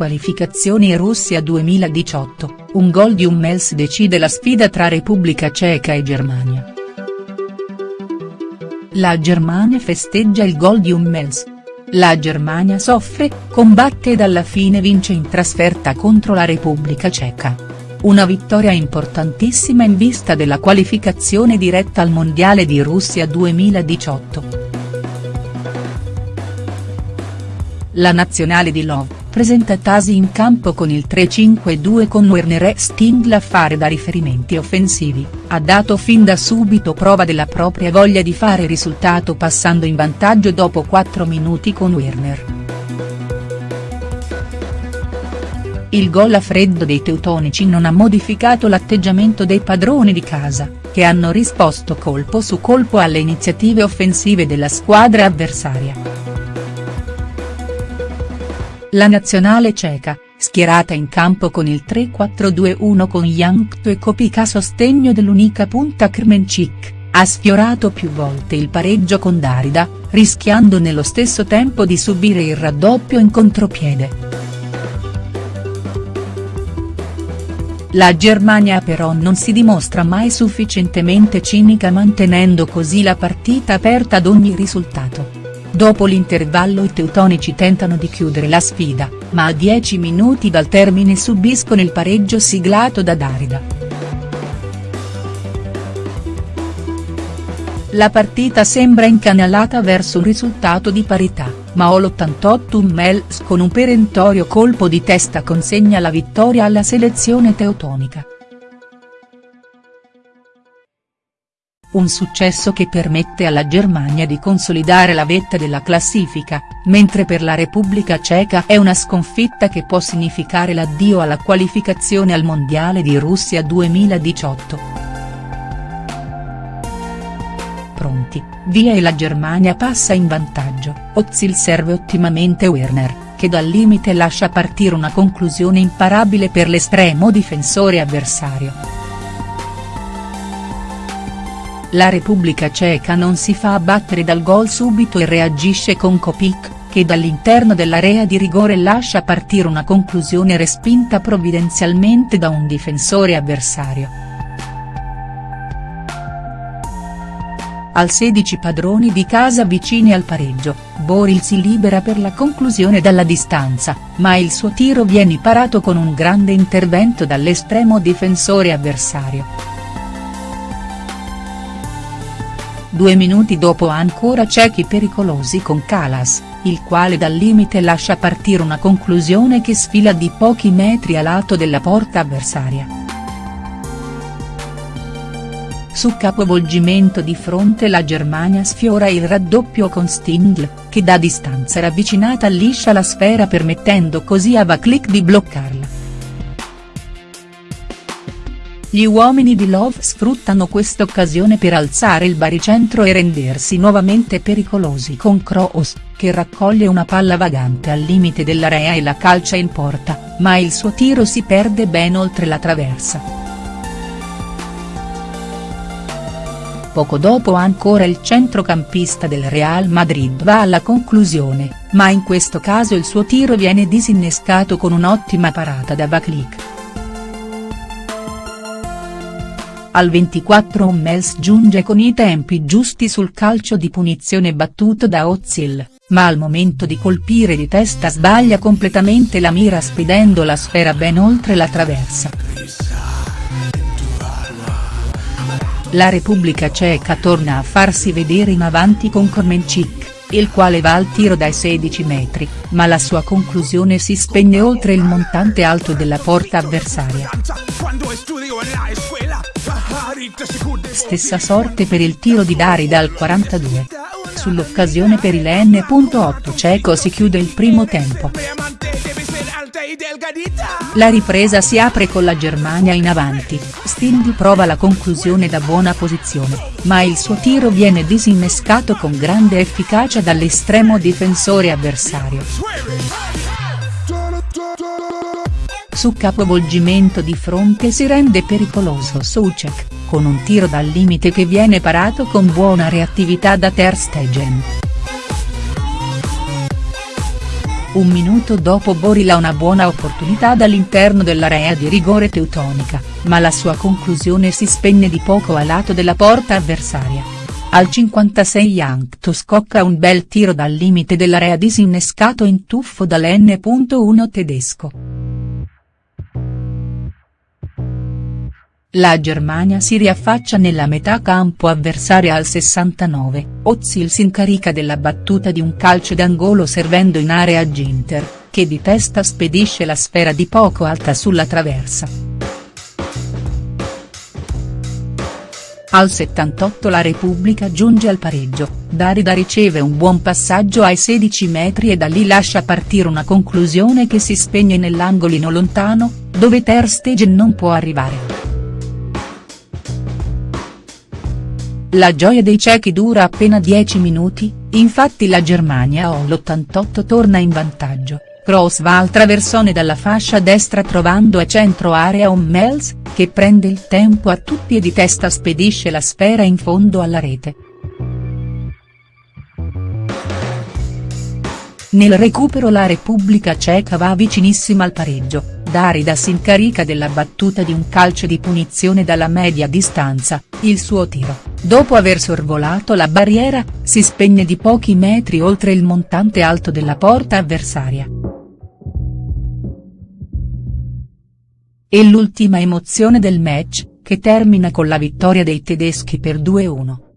Qualificazioni Russia 2018, un gol di Hummels decide la sfida tra Repubblica Ceca e Germania. La Germania festeggia il gol di Hummels. La Germania soffre, combatte ed alla fine vince in trasferta contro la Repubblica Ceca. Una vittoria importantissima in vista della qualificazione diretta al Mondiale di Russia 2018. La nazionale di Love, presenta Tasi in campo con il 3-5-2 con Werner e Stindl a fare da riferimenti offensivi, ha dato fin da subito prova della propria voglia di fare risultato passando in vantaggio dopo 4 minuti con Werner. Il gol a freddo dei teutonici non ha modificato l'atteggiamento dei padroni di casa, che hanno risposto colpo su colpo alle iniziative offensive della squadra avversaria. La nazionale ceca, schierata in campo con il 3-4-2-1 con Jankto e Kopic a sostegno dell'unica punta Krmenčík, ha sfiorato più volte il pareggio con Darida, rischiando nello stesso tempo di subire il raddoppio in contropiede. La Germania però non si dimostra mai sufficientemente cinica mantenendo così la partita aperta ad ogni risultato. Dopo l'intervallo i teutonici tentano di chiudere la sfida, ma a 10 minuti dal termine subiscono il pareggio siglato da Darida. La partita sembra incanalata verso un risultato di parità, ma all'88 Mels con un perentorio colpo di testa consegna la vittoria alla selezione teutonica. Un successo che permette alla Germania di consolidare la vetta della classifica, mentre per la Repubblica Ceca è una sconfitta che può significare l'addio alla qualificazione al Mondiale di Russia 2018. Pronti, via e la Germania passa in vantaggio, Ozil serve ottimamente Werner, che dal limite lascia partire una conclusione imparabile per l'estremo difensore avversario. La Repubblica Ceca non si fa abbattere dal gol subito e reagisce con Kopic, che dall'interno dell'area di rigore lascia partire una conclusione respinta provvidenzialmente da un difensore avversario. Al 16 padroni di casa vicini al pareggio, Boril si libera per la conclusione dalla distanza, ma il suo tiro viene parato con un grande intervento dall'estremo difensore avversario. Due minuti dopo ancora ciechi pericolosi con Calas, il quale dal limite lascia partire una conclusione che sfila di pochi metri a lato della porta avversaria. Su capovolgimento di fronte la Germania sfiora il raddoppio con Stindl, che da distanza ravvicinata liscia la sfera permettendo così a Vaclik di bloccarla. Gli uomini di Love sfruttano quest'occasione per alzare il baricentro e rendersi nuovamente pericolosi con Kroos, che raccoglie una palla vagante al limite dell'area e la calcia in porta, ma il suo tiro si perde ben oltre la traversa. Poco dopo ancora il centrocampista del Real Madrid va alla conclusione, ma in questo caso il suo tiro viene disinnescato con un'ottima parata da Vaclik. Al 24 Hummels giunge con i tempi giusti sul calcio di punizione battuto da Ozil, ma al momento di colpire di testa sbaglia completamente la mira spedendo la sfera ben oltre la traversa. La Repubblica Ceca torna a farsi vedere in avanti con Kormenchik, il quale va al tiro dai 16 metri, ma la sua conclusione si spegne oltre il montante alto della porta avversaria. Stessa sorte per il tiro di Darida al 42. Sull'occasione per il N.8 ceco si chiude il primo tempo. La ripresa si apre con la Germania in avanti, Stindi prova la conclusione da buona posizione, ma il suo tiro viene disinnescato con grande efficacia dall'estremo difensore avversario. Su capovolgimento di fronte si rende pericoloso Soucek, con un tiro dal limite che viene parato con buona reattività da Ter Stegen. Un minuto dopo Boril ha una buona opportunità dall'interno dell'area di rigore teutonica, ma la sua conclusione si spegne di poco a lato della porta avversaria. Al 56 Jankto scocca un bel tiro dal limite dell'area disinnescato in tuffo dall'N.1 tedesco. La Germania si riaffaccia nella metà campo avversaria al 69, Ozil si incarica della battuta di un calcio d'angolo servendo in area Ginter, che di testa spedisce la sfera di poco alta sulla traversa. Al 78 la Repubblica giunge al pareggio, Darida riceve un buon passaggio ai 16 metri e da lì lascia partire una conclusione che si spegne nell'angolino lontano, dove Ter Stegen non può arrivare. La gioia dei cechi dura appena 10 minuti, infatti la Germania all'88 torna in vantaggio, cross va al traversone dalla fascia destra trovando a centro area un Mels, che prende il tempo a tutti e di testa spedisce la sfera in fondo alla rete. Nel recupero la Repubblica Ceca va vicinissima al pareggio, Darida si incarica della battuta di un calcio di punizione dalla media distanza, il suo tiro, dopo aver sorvolato la barriera, si spegne di pochi metri oltre il montante alto della porta avversaria. E l'ultima emozione del match, che termina con la vittoria dei tedeschi per 2-1.